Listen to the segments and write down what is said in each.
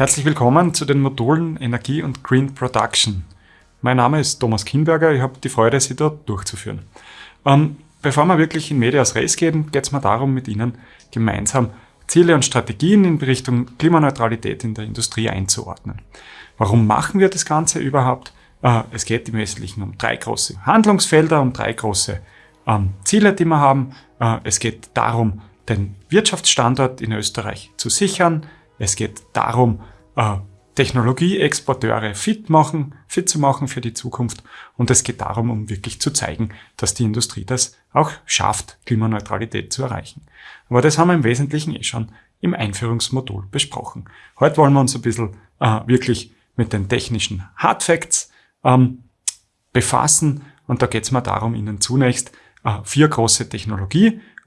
Herzlich willkommen zu den Modulen Energie und Green Production. Mein Name ist Thomas Kinberger, ich habe die Freude, Sie dort durchzuführen. Ähm, bevor wir wirklich in Medias Res gehen, geht es mir darum, mit Ihnen gemeinsam Ziele und Strategien in Richtung Klimaneutralität in der Industrie einzuordnen. Warum machen wir das Ganze überhaupt? Äh, es geht im Wesentlichen um drei große Handlungsfelder, um drei große ähm, Ziele, die wir haben. Äh, es geht darum, den Wirtschaftsstandort in Österreich zu sichern. Es geht darum, äh, Technologieexporteure fit machen, fit zu machen für die Zukunft. Und es geht darum, um wirklich zu zeigen, dass die Industrie das auch schafft, Klimaneutralität zu erreichen. Aber das haben wir im Wesentlichen eh schon im Einführungsmodul besprochen. Heute wollen wir uns ein bisschen äh, wirklich mit den technischen Hard Facts ähm, befassen. Und da geht es mir darum, Ihnen zunächst äh, vier große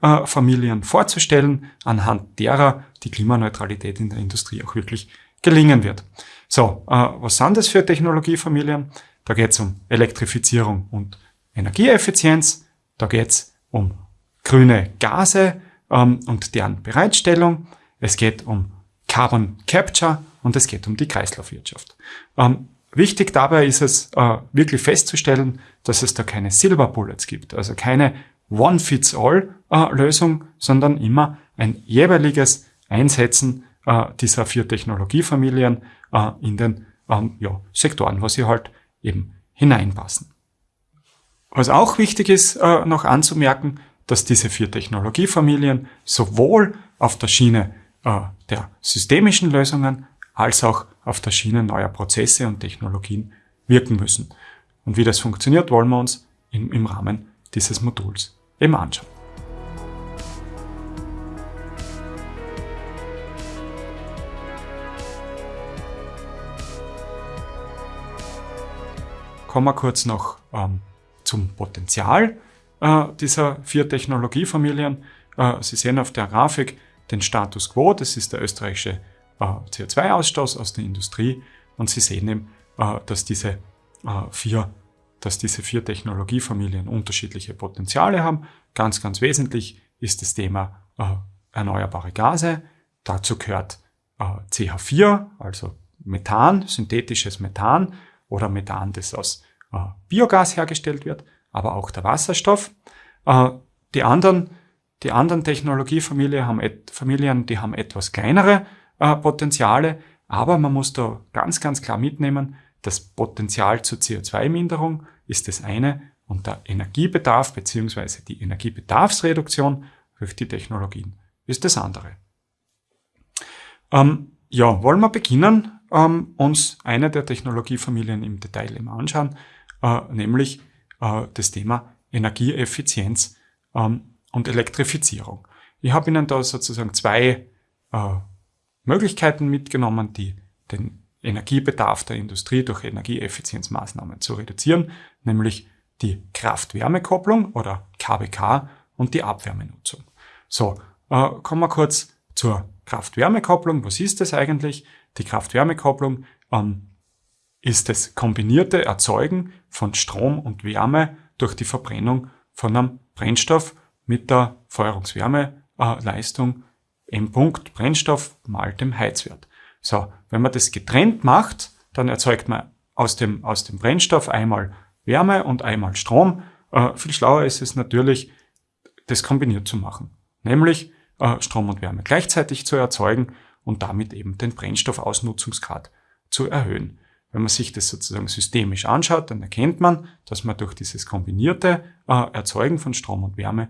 Technologiefamilien vorzustellen, anhand derer die Klimaneutralität in der Industrie auch wirklich gelingen wird. So, äh, was sind das für Technologiefamilien? Da geht es um Elektrifizierung und Energieeffizienz, da geht es um grüne Gase ähm, und deren Bereitstellung, es geht um Carbon Capture und es geht um die Kreislaufwirtschaft. Ähm, Wichtig dabei ist es äh, wirklich festzustellen, dass es da keine Silver Bullets gibt, also keine One-Fits-All-Lösung, äh, sondern immer ein jeweiliges Einsetzen äh, dieser vier Technologiefamilien äh, in den ähm, Sektoren, wo sie halt eben hineinpassen. Was auch wichtig ist, noch anzumerken, dass diese vier Technologiefamilien sowohl auf der Schiene der systemischen Lösungen als auch auf der Schiene neuer Prozesse und Technologien wirken müssen. Und wie das funktioniert, wollen wir uns im Rahmen dieses Moduls eben anschauen. Kommen wir kurz noch ähm, zum Potenzial äh, dieser vier Technologiefamilien. Äh, Sie sehen auf der Grafik den Status Quo, das ist der österreichische äh, CO2-Ausstoß aus der Industrie und Sie sehen eben, äh, dass diese äh, vier dass diese vier Technologiefamilien unterschiedliche Potenziale haben. Ganz, ganz wesentlich ist das Thema erneuerbare Gase. Dazu gehört CH4, also Methan, synthetisches Methan oder Methan, das aus Biogas hergestellt wird, aber auch der Wasserstoff. die anderen, die anderen Technologiefamilien haben, die haben etwas kleinere äh, Potenziale, aber man muss da ganz, ganz klar mitnehmen, das Potenzial zur CO2-Minderung ist das eine und der Energiebedarf bzw. die Energiebedarfsreduktion durch die Technologien ist das andere. Ähm, ja, wollen wir beginnen, ähm, uns eine der Technologiefamilien im Detail immer anschauen, äh, nämlich äh, das Thema Energieeffizienz ähm, und Elektrifizierung. Ich habe Ihnen da sozusagen zwei äh, Möglichkeiten mitgenommen, die den Energiebedarf der Industrie durch Energieeffizienzmaßnahmen zu reduzieren, nämlich die Kraft-Wärme-Kopplung oder KWK und die Abwärmenutzung. So, äh, kommen wir kurz zur Kraft-Wärme-Kopplung. Was ist das eigentlich? Die Kraft-Wärme-Kopplung ähm, ist das kombinierte Erzeugen von Strom und Wärme durch die Verbrennung von einem Brennstoff mit der Feuerungswärmeleistung äh, M. Punkt Brennstoff mal dem Heizwert. So, wenn man das getrennt macht, dann erzeugt man aus dem, aus dem Brennstoff einmal Wärme und einmal Strom. Äh, viel schlauer ist es natürlich, das kombiniert zu machen. Nämlich äh, Strom und Wärme gleichzeitig zu erzeugen und damit eben den Brennstoffausnutzungsgrad zu erhöhen. Wenn man sich das sozusagen systemisch anschaut, dann erkennt man, dass man durch dieses kombinierte äh, Erzeugen von Strom und Wärme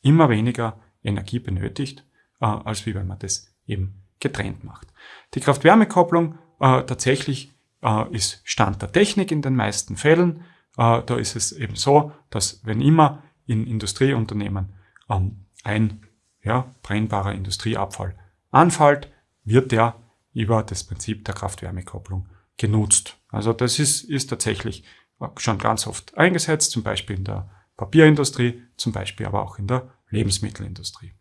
immer weniger Energie benötigt äh, als wie wenn man das eben getrennt macht. Die Kraft-Wärme-Kopplung äh, tatsächlich äh, ist Stand der Technik in den meisten Fällen. Äh, da ist es eben so, dass wenn immer in Industrieunternehmen ähm, ein ja, brennbarer Industrieabfall anfällt, wird der über das Prinzip der Kraft-Wärme-Kopplung genutzt. Also das ist, ist tatsächlich äh, schon ganz oft eingesetzt, zum Beispiel in der Papierindustrie, zum Beispiel aber auch in der Lebensmittelindustrie.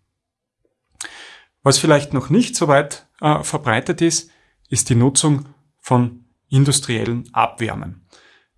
Was vielleicht noch nicht so weit äh, verbreitet ist, ist die Nutzung von industriellen Abwärmen.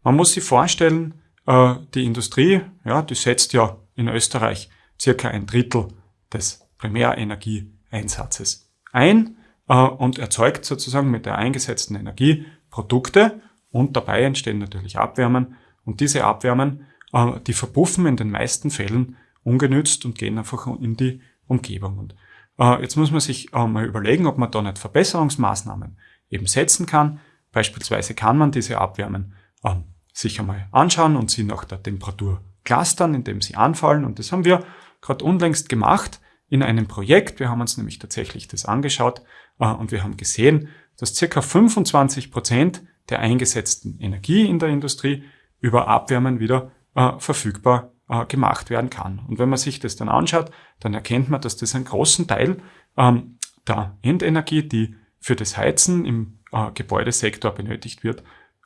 Man muss sich vorstellen, äh, die Industrie, ja, die setzt ja in Österreich circa ein Drittel des Primärenergieeinsatzes ein. äh, und erzeugt sozusagen mit der eingesetzten Energie Produkte und dabei entstehen natürlich Abwärmen und diese Abwärmen, äh, die verpuffen in den meisten Fällen ungenützt und gehen einfach in die Umgebung. Und äh, jetzt muss man sich äh, mal überlegen, ob man da nicht Verbesserungsmaßnahmen eben setzen kann. Beispielsweise kann man diese Abwärmen äh, sich einmal anschauen und sie nach der Temperatur clustern, indem sie anfallen. Und das haben wir gerade unlängst gemacht in einem Projekt. Wir haben uns nämlich tatsächlich das angeschaut äh, und wir haben gesehen, dass circa 25 Prozent der eingesetzten Energie in der Industrie über Abwärmen wieder äh, verfügbar äh, gemacht werden kann. Und wenn man sich das dann anschaut, dann erkennt man, dass das einen großen Teil ähm, der Endenergie, die für das Heizen im äh, Gebäudesektor benötigt wird,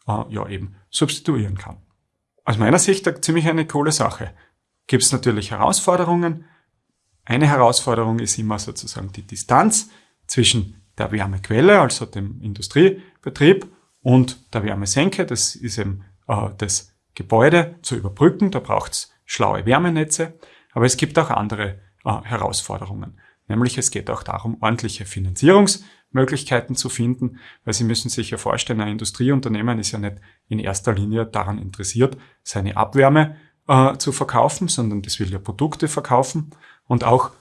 äh, ja eben substituieren kann. Aus meiner Sicht ziemlich eine coole Sache. Gibt es natürlich Herausforderungen. Eine Herausforderung ist immer sozusagen die Distanz zwischen der Wärmequelle, also dem Industriebetrieb, und der Wärmesenke. Das ist eben äh, das Gebäude zu überbrücken. Da braucht es schlaue Wärmenetze. Aber es gibt auch andere äh, Herausforderungen. Nämlich es geht auch darum, ordentliche Finanzierungsmöglichkeiten zu finden, weil Sie müssen sich ja vorstellen, ein Industrieunternehmen ist ja nicht in erster Linie daran interessiert, seine Abwärme äh, zu verkaufen, sondern das will ja Produkte verkaufen. Und auch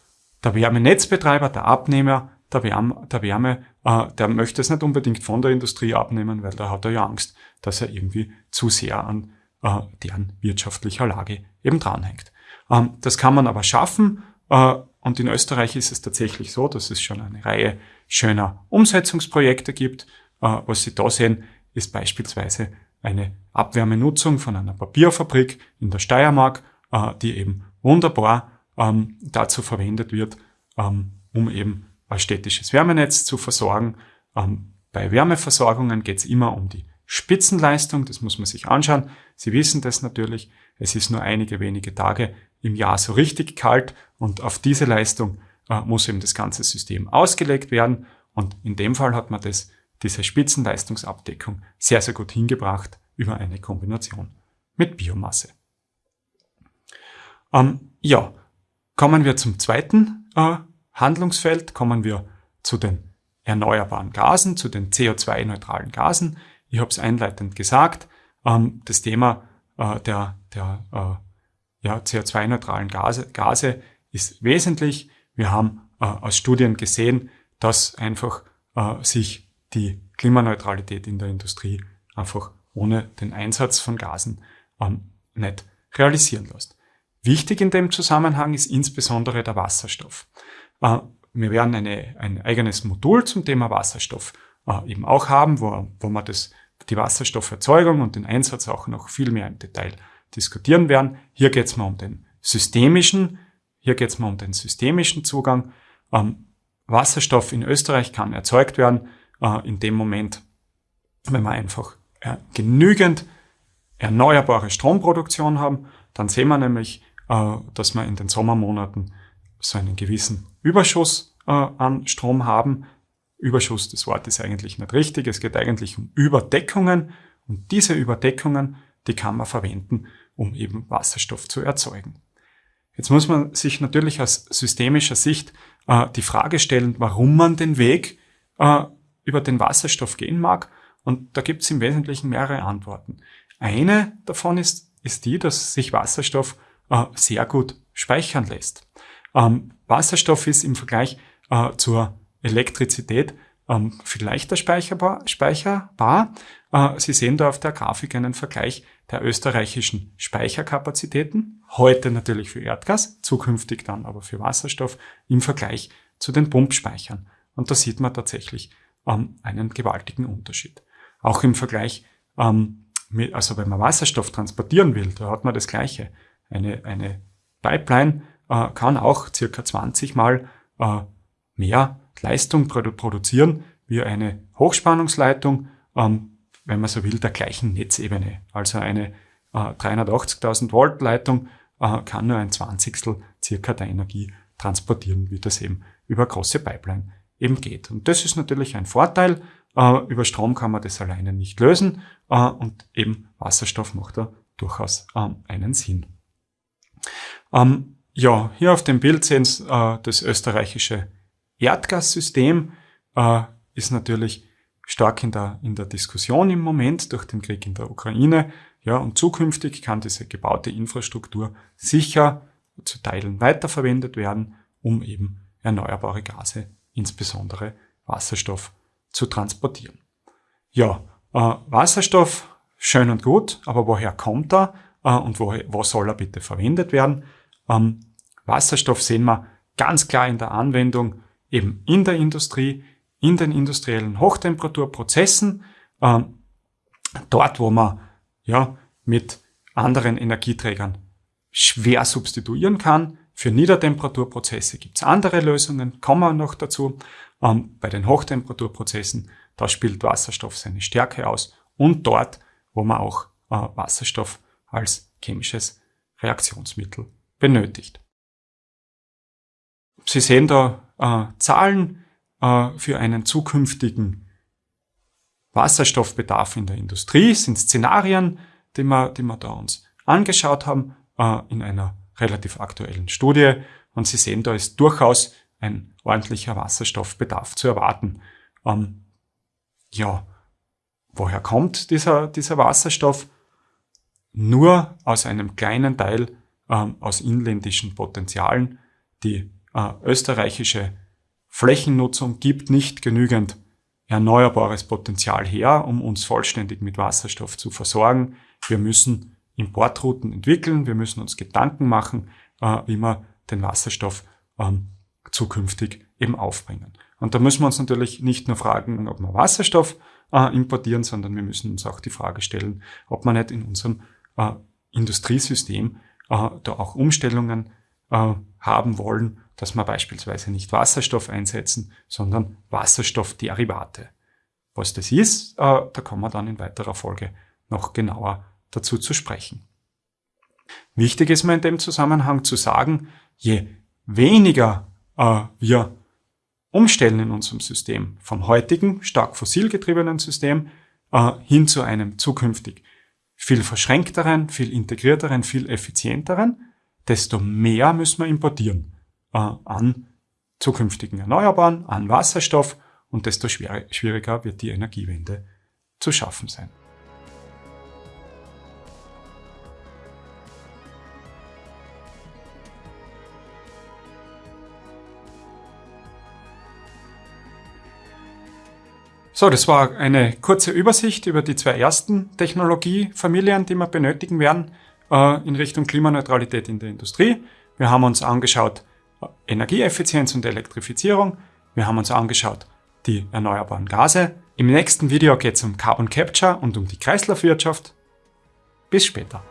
der Wärmenetzbetreiber, der Abnehmer der Wärme, der, Wärme äh, der möchte es nicht unbedingt von der Industrie abnehmen, weil da hat er ja Angst, dass er irgendwie zu sehr an äh, deren wirtschaftlicher Lage eben dranhängt. Ähm, das kann man aber schaffen. Äh, und in Österreich ist es tatsächlich so, dass es schon eine Reihe schöner Umsetzungsprojekte gibt. Äh, was Sie da sehen, ist beispielsweise eine Abwärmenutzung von einer Papierfabrik in der Steiermark, äh, die eben wunderbar ähm, dazu verwendet wird, ähm, um eben ein städtisches Wärmenetz zu versorgen. Ähm, bei Wärmeversorgungen geht es immer um die Spitzenleistung, das muss man sich anschauen. Sie wissen das natürlich, es ist nur einige wenige Tage im Jahr so richtig kalt und auf diese Leistung äh, muss eben das ganze System ausgelegt werden und in dem Fall hat man das, diese Spitzenleistungsabdeckung sehr, sehr gut hingebracht über eine Kombination mit Biomasse. Ähm, ja, kommen wir zum zweiten äh, Handlungsfeld, kommen wir zu den erneuerbaren Gasen, zu den CO2-neutralen Gasen. Ich habe es einleitend gesagt, ähm, das Thema äh, der, der äh, ja, CO2-neutralen Gase, Gase ist wesentlich. Wir haben äh, aus Studien gesehen, dass einfach äh, sich die Klimaneutralität in der Industrie einfach ohne den Einsatz von Gasen ähm, nicht realisieren lässt. Wichtig in dem Zusammenhang ist insbesondere der Wasserstoff. Äh, wir werden eine, ein eigenes Modul zum Thema Wasserstoff äh, eben auch haben, wo, wo wir das die Wasserstofferzeugung und den Einsatz auch noch viel mehr im Detail diskutieren werden. Hier geht es mal um den systemischen, hier geht es mal um den systemischen Zugang. Ähm, Wasserstoff in Österreich kann erzeugt werden äh, in dem Moment, wenn wir einfach äh, genügend erneuerbare Stromproduktion haben, dann sehen wir nämlich, äh, dass wir in den Sommermonaten so einen gewissen Überschuss äh, an Strom haben, Überschuss des Wortes eigentlich nicht richtig. Es geht eigentlich um Überdeckungen und diese Überdeckungen, die kann man verwenden, um eben Wasserstoff zu erzeugen. Jetzt muss man sich natürlich aus systemischer Sicht äh, die Frage stellen, warum man den Weg äh, über den Wasserstoff gehen mag. Und da gibt es im Wesentlichen mehrere Antworten. Eine davon ist, ist die, dass sich Wasserstoff äh, sehr gut speichern lässt. Ähm, Wasserstoff ist im Vergleich äh, zur Elektrizität ähm, viel leichter speicherbar. speicherbar. Äh, Sie sehen da auf der Grafik einen Vergleich der österreichischen Speicherkapazitäten. Heute natürlich für Erdgas, zukünftig dann aber für Wasserstoff im Vergleich zu den Pumpspeichern. Und da sieht man tatsächlich ähm, einen gewaltigen Unterschied. Auch im Vergleich, ähm, mit, also wenn man Wasserstoff transportieren will, da hat man das Gleiche. Eine, eine Pipeline äh, kann auch circa 20 mal äh, mehr Leistung produ produzieren wie eine Hochspannungsleitung, ähm, wenn man so will, der gleichen Netzebene. Also eine äh, 380.000 Volt Leitung äh, kann nur ein Zwanzigstel circa der Energie transportieren, wie das eben über große Pipeline eben geht. Und das ist natürlich ein Vorteil. Äh, über Strom kann man das alleine nicht lösen äh, und eben Wasserstoff macht da durchaus ähm, einen Sinn. Ähm, ja, hier auf dem Bild sehen Sie äh, das österreichische Erdgassystem. äh, ist natürlich stark in der, in der Diskussion im Moment durch den Krieg in der Ukraine. Ja, und zukünftig kann diese gebaute Infrastruktur sicher zu Teilen weiterverwendet werden, um eben erneuerbare Gase, insbesondere Wasserstoff, zu transportieren. Ja, äh, Wasserstoff, schön und gut, aber woher kommt er äh, und wo, wo soll er bitte verwendet werden? Ähm, Wasserstoff sehen wir ganz klar in der Anwendung eben in der Industrie, in den industriellen Hochtemperaturprozessen, äh, dort wo man ja mit anderen Energieträgern schwer substituieren kann. Für Niedertemperaturprozesse gibt es andere Lösungen, kommen wir noch dazu. Ähm, bei den Hochtemperaturprozessen, da spielt Wasserstoff seine Stärke aus und dort, wo man auch äh, Wasserstoff als chemisches Reaktionsmittel benötigt. Sie sehen da äh, Zahlen äh, für einen zukünftigen Wasserstoffbedarf in der Industrie, sind Szenarien, die wir, die wir da uns angeschaut haben äh, in einer relativ aktuellen Studie. Und Sie sehen, da ist durchaus ein ordentlicher Wasserstoffbedarf zu erwarten. Ähm, ja, woher kommt dieser, dieser Wasserstoff? Nur aus einem kleinen Teil ähm, aus inländischen Potenzialen. Die äh, österreichische Flächennutzung gibt nicht genügend erneuerbares Potenzial her, um uns vollständig mit Wasserstoff zu versorgen. Wir müssen Importrouten entwickeln, wir müssen uns Gedanken machen, äh, wie wir den Wasserstoff ähm, zukünftig eben aufbringen. Und da müssen wir uns natürlich nicht nur fragen, ob wir Wasserstoff äh, importieren, sondern wir müssen uns auch die Frage stellen, ob man nicht in unserem äh, Industriesystem äh, da auch Umstellungen äh, haben wollen, dass wir beispielsweise nicht Wasserstoff einsetzen, sondern Wasserstoffderivate. Was das ist, äh, da kommen wir dann in weiterer Folge noch genauer dazu zu sprechen. Wichtig ist mir in dem Zusammenhang zu sagen, je weniger äh, wir umstellen in unserem System vom heutigen stark fossilgetriebenen System äh, hin zu einem zukünftig viel verschränkteren, viel integrierteren, viel effizienteren, desto mehr müssen wir importieren äh, an zukünftigen Erneuerbaren, an Wasserstoff und desto schwieriger wird die Energiewende zu schaffen sein. So, das war eine kurze Übersicht über die zwei ersten Technologiefamilien, die wir benötigen werden äh, in Richtung Klimaneutralität in der Industrie. Wir haben uns angeschaut Energieeffizienz und Elektrifizierung. Wir haben uns angeschaut die erneuerbaren Gase. Im nächsten Video geht es um Carbon Capture und um die Kreislaufwirtschaft. Bis später.